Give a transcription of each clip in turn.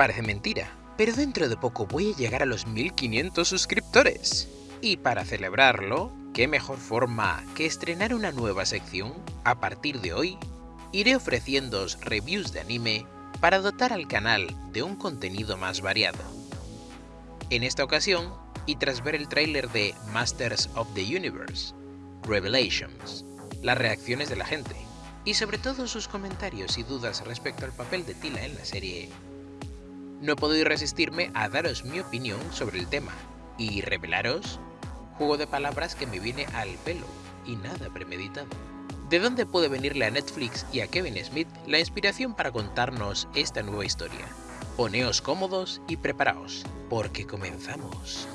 Parece mentira, pero dentro de poco voy a llegar a los 1500 suscriptores. Y para celebrarlo, qué mejor forma que estrenar una nueva sección. A partir de hoy, iré ofreciéndoos reviews de anime para dotar al canal de un contenido más variado. En esta ocasión, y tras ver el tráiler de Masters of the Universe, Revelations, las reacciones de la gente, y sobre todo sus comentarios y dudas respecto al papel de Tila en la serie, no he podido resistirme a daros mi opinión sobre el tema y revelaros juego de palabras que me viene al pelo y nada premeditado. ¿De dónde puede venirle a Netflix y a Kevin Smith la inspiración para contarnos esta nueva historia? Poneos cómodos y preparaos, porque comenzamos.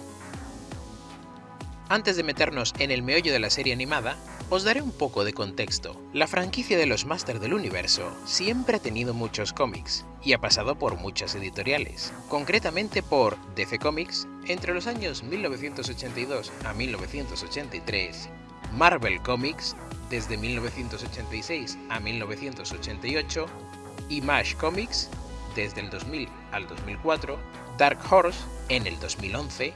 Antes de meternos en el meollo de la serie animada, os daré un poco de contexto. La franquicia de los Masters del Universo siempre ha tenido muchos cómics, y ha pasado por muchas editoriales, concretamente por DC Comics entre los años 1982 a 1983, Marvel Comics desde 1986 a 1988, Image Comics desde el 2000 al 2004, Dark Horse en el 2011,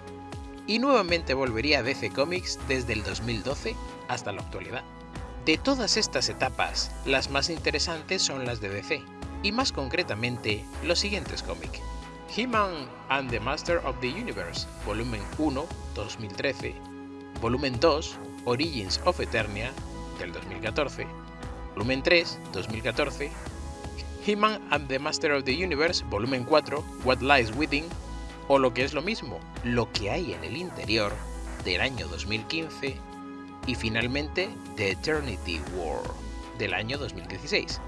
y nuevamente volvería a DC Comics desde el 2012 hasta la actualidad. De todas estas etapas, las más interesantes son las de DC, y más concretamente los siguientes cómics. He-Man and the Master of the Universe, volumen 1, 2013, volumen 2, Origins of Eternia, del 2014, volumen 3, 2014, He-Man and the Master of the Universe, volumen 4, What Lies Within, o lo que es lo mismo, lo que hay en el interior, del año 2015, y finalmente The Eternity War, del año 2016.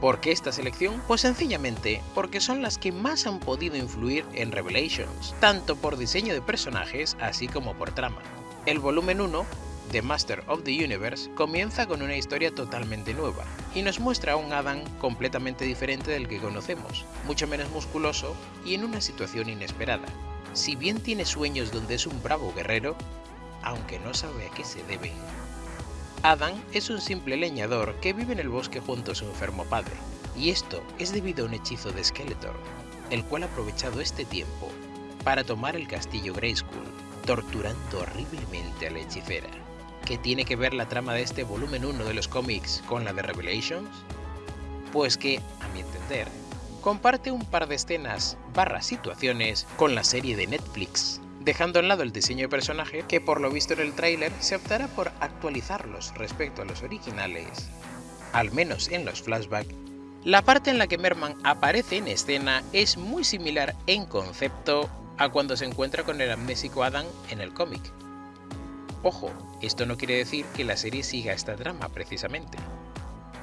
¿Por qué esta selección? Pues sencillamente porque son las que más han podido influir en Revelations, tanto por diseño de personajes así como por trama. El volumen 1 The Master of the Universe comienza con una historia totalmente nueva y nos muestra a un Adam completamente diferente del que conocemos, mucho menos musculoso y en una situación inesperada. Si bien tiene sueños donde es un bravo guerrero, aunque no sabe a qué se deben. Adam es un simple leñador que vive en el bosque junto a su enfermo padre, y esto es debido a un hechizo de Skeletor, el cual ha aprovechado este tiempo para tomar el castillo Grayskull, torturando horriblemente a la hechicera. ¿Qué tiene que ver la trama de este volumen 1 de los cómics con la de Revelations? Pues que, a mi entender, comparte un par de escenas barra situaciones con la serie de Netflix, dejando a lado el diseño de personaje que por lo visto en el tráiler se optará por actualizarlos respecto a los originales, al menos en los flashbacks. La parte en la que Merman aparece en escena es muy similar en concepto a cuando se encuentra con el amnésico Adam en el cómic, Ojo, esto no quiere decir que la serie siga esta trama precisamente,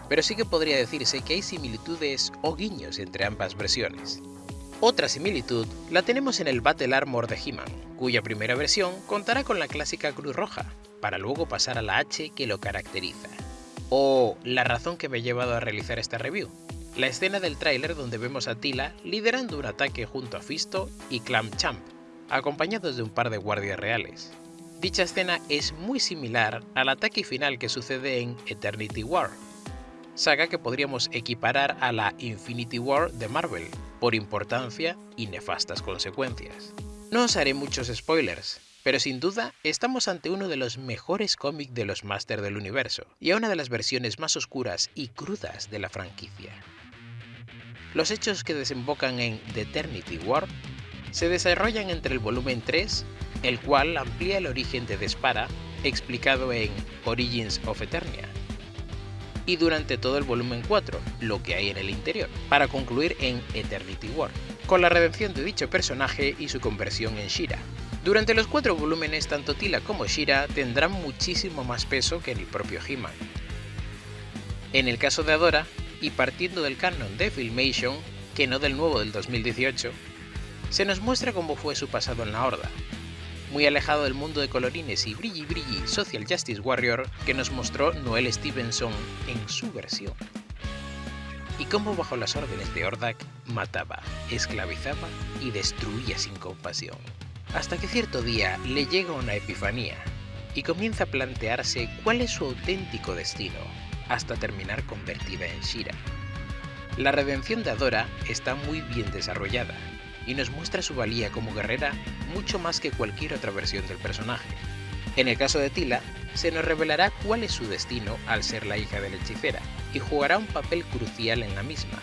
pero sí que podría decirse que hay similitudes o guiños entre ambas versiones. Otra similitud la tenemos en el Battle Armor de He-Man, cuya primera versión contará con la clásica cruz roja, para luego pasar a la H que lo caracteriza. O la razón que me ha llevado a realizar esta review, la escena del tráiler donde vemos a Tila liderando un ataque junto a Fisto y Clam Champ, acompañados de un par de guardias reales. Dicha escena es muy similar al ataque final que sucede en Eternity War, saga que podríamos equiparar a la Infinity War de Marvel, por importancia y nefastas consecuencias. No os haré muchos spoilers, pero sin duda estamos ante uno de los mejores cómics de los Masters del Universo, y a una de las versiones más oscuras y crudas de la franquicia. Los hechos que desembocan en The Eternity War se desarrollan entre el volumen 3 el cual amplía el origen de Despara, explicado en Origins of Eternia, y durante todo el volumen 4, lo que hay en el interior, para concluir en Eternity War, con la redención de dicho personaje y su conversión en Shira. Durante los cuatro volúmenes, tanto Tila como Shira tendrán muchísimo más peso que el propio He-Man. En el caso de Adora, y partiendo del canon de Filmation, que no del nuevo del 2018, se nos muestra cómo fue su pasado en la Horda, muy alejado del mundo de colorines y brilli brilli Social Justice Warrior que nos mostró Noel Stevenson en su versión. Y cómo bajo las órdenes de Ordak mataba, esclavizaba y destruía sin compasión. Hasta que cierto día le llega una epifanía y comienza a plantearse cuál es su auténtico destino, hasta terminar convertida en Shira. La redención de Adora está muy bien desarrollada, y nos muestra su valía como guerrera mucho más que cualquier otra versión del personaje. En el caso de Tila, se nos revelará cuál es su destino al ser la hija de la hechicera, y jugará un papel crucial en la misma,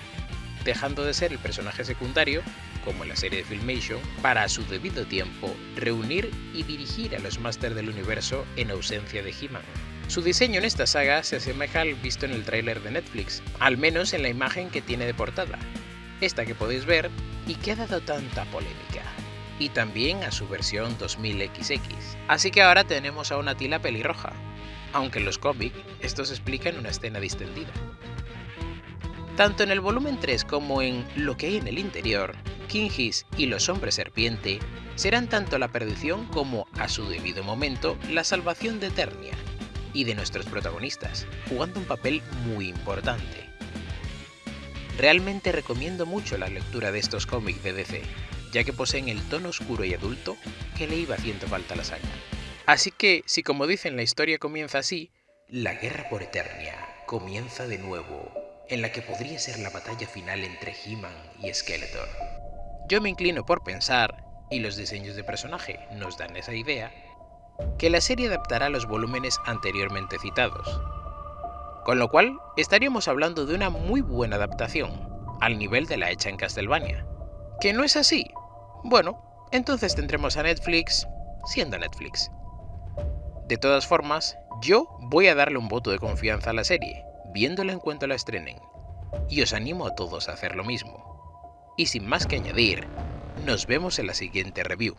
dejando de ser el personaje secundario, como en la serie de Filmation, para a su debido tiempo reunir y dirigir a los Masters del Universo en ausencia de He-Man. Su diseño en esta saga se asemeja al visto en el tráiler de Netflix, al menos en la imagen que tiene de portada, esta que podéis ver y que ha dado tanta polémica, y también a su versión 2000XX. Así que ahora tenemos a una tila pelirroja, aunque en los cómics esto se explica en una escena distendida. Tanto en el volumen 3 como en Lo que hay en el interior, Kingis y los hombres serpiente serán tanto la perdición como, a su debido momento, la salvación de Eternia y de nuestros protagonistas, jugando un papel muy importante. Realmente recomiendo mucho la lectura de estos cómics de DC, ya que poseen el tono oscuro y adulto que le iba haciendo falta a la saga. Así que, si como dicen la historia comienza así, la guerra por Eternia comienza de nuevo, en la que podría ser la batalla final entre He-Man y Skeletor. Yo me inclino por pensar, y los diseños de personaje nos dan esa idea, que la serie adaptará los volúmenes anteriormente citados, con lo cual, estaríamos hablando de una muy buena adaptación, al nivel de la hecha en Castlevania. ¿Que no es así? Bueno, entonces tendremos a Netflix siendo Netflix. De todas formas, yo voy a darle un voto de confianza a la serie, viéndola en cuanto la estrenen, y os animo a todos a hacer lo mismo. Y sin más que añadir, nos vemos en la siguiente review.